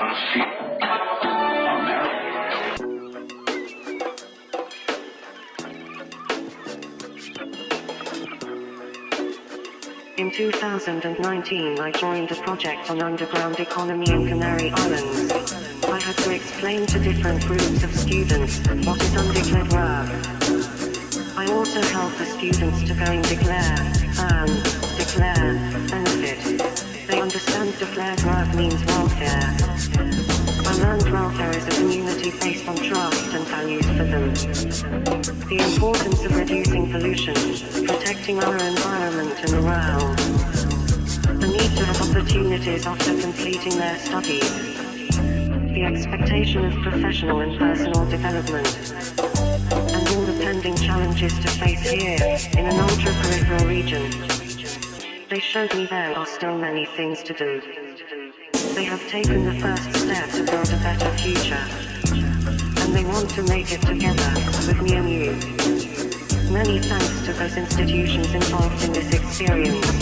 Así. In 2019 I joined a project on underground economy in Canary Islands. I had to explain to different groups of students what is undeclared work. I also help the students to go and declare, earn, declare, benefit. They understand declared work means welfare. I learned welfare is a community based on trust and values for them. The importance of reducing pollution, protecting our environment and morale. The need to have opportunities after completing their studies. The expectation of professional and personal development. Challenges to face here, in an ultra-peripheral region. They showed me there are still many things to do. They have taken the first step to build a better future. And they want to make it together, with me and you. Many thanks to those institutions involved in this experience.